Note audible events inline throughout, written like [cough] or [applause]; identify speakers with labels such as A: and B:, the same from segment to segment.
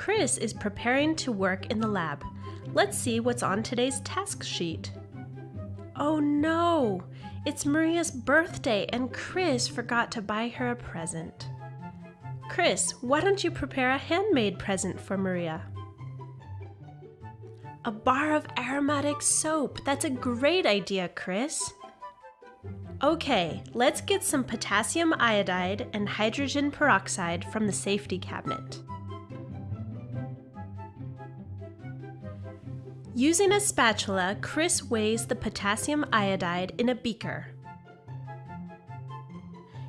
A: Chris is preparing to work in the lab. Let's see what's on today's task sheet. Oh no! It's Maria's birthday and Chris forgot to buy her a present. Chris, why don't you prepare a handmade present for Maria? A bar of aromatic soap. That's a great idea, Chris. Okay, let's get some potassium iodide and hydrogen peroxide from the safety cabinet. Using a spatula, Chris weighs the potassium iodide in a beaker.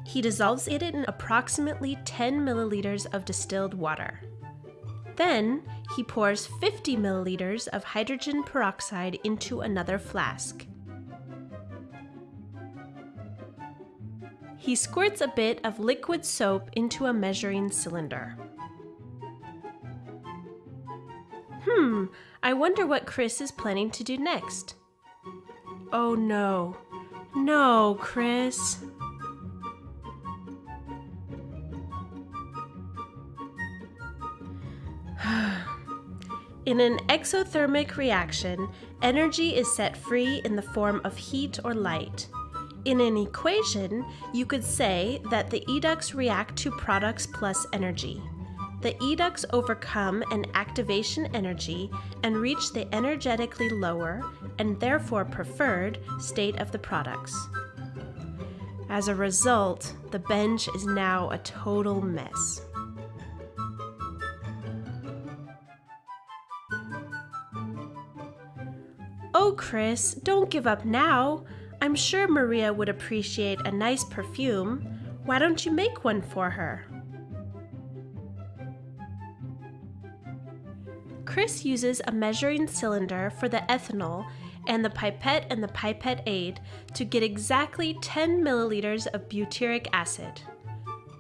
A: He dissolves it in approximately 10 milliliters of distilled water. Then, he pours 50 milliliters of hydrogen peroxide into another flask. He squirts a bit of liquid soap into a measuring cylinder. Hmm, I wonder what Chris is planning to do next. Oh no. No, Chris. [sighs] In an exothermic reaction, energy is set free in the form of heat or light. In an equation, you could say that the educts react to products plus energy. The educts overcome an activation energy and reach the energetically lower, and therefore preferred, state of the products. As a result, the bench is now a total mess. Oh, Chris, don't give up now. I'm sure Maria would appreciate a nice perfume. Why don't you make one for her? Chris uses a measuring cylinder for the ethanol and the pipette and the pipette aid to get exactly 10 milliliters of butyric acid.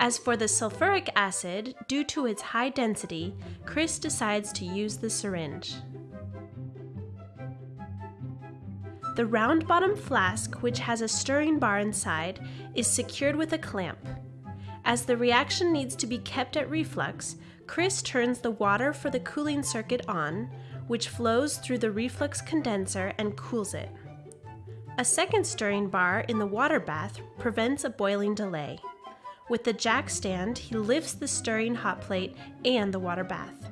A: As for the sulfuric acid, due to its high density, Chris decides to use the syringe. The round bottom flask, which has a stirring bar inside, is secured with a clamp. As the reaction needs to be kept at reflux, Chris turns the water for the cooling circuit on, which flows through the reflux condenser and cools it. A second stirring bar in the water bath prevents a boiling delay. With the jack stand, he lifts the stirring hot plate and the water bath.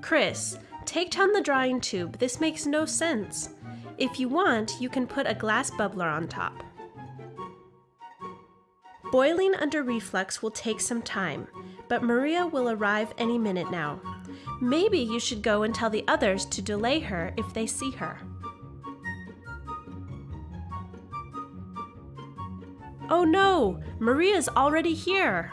A: Chris, take down the drying tube. This makes no sense. If you want, you can put a glass bubbler on top. Boiling under reflux will take some time, but Maria will arrive any minute now. Maybe you should go and tell the others to delay her if they see her. Oh no! Maria's already here!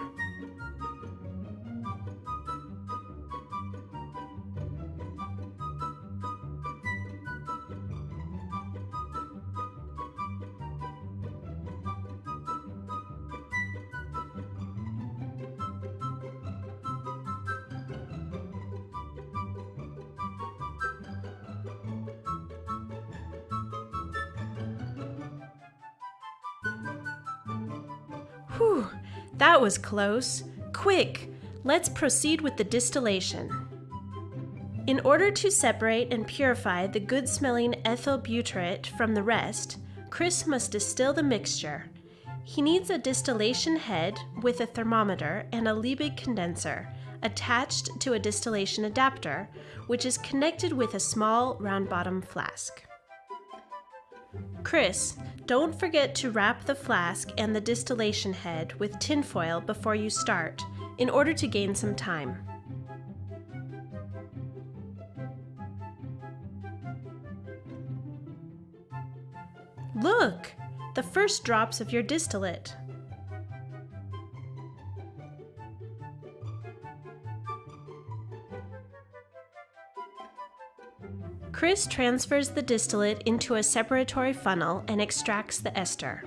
A: Whew, that was close. Quick, let's proceed with the distillation. In order to separate and purify the good smelling ethyl butyrate from the rest, Chris must distill the mixture. He needs a distillation head with a thermometer and a Liebig condenser attached to a distillation adapter, which is connected with a small round bottom flask. Chris, don't forget to wrap the flask and the distillation head with tinfoil before you start, in order to gain some time. Look! The first drops of your distillate. Chris transfers the distillate into a separatory funnel and extracts the ester.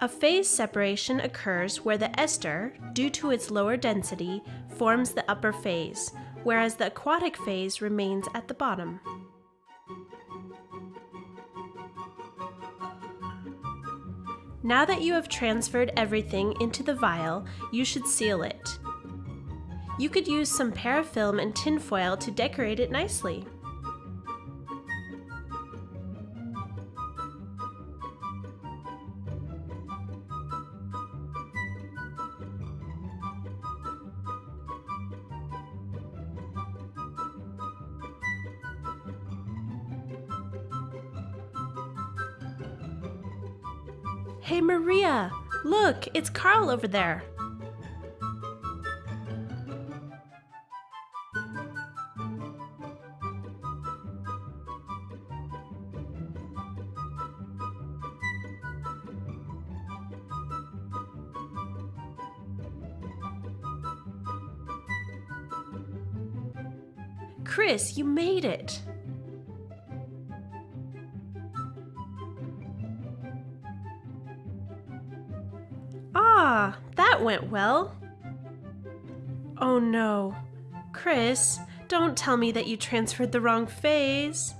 A: A phase separation occurs where the ester, due to its lower density, forms the upper phase, whereas the aquatic phase remains at the bottom. Now that you have transferred everything into the vial, you should seal it. You could use some parafilm and tinfoil to decorate it nicely. Hey Maria, look, it's Carl over there. Chris, you made it! That went well. Oh no. Chris, don't tell me that you transferred the wrong phase.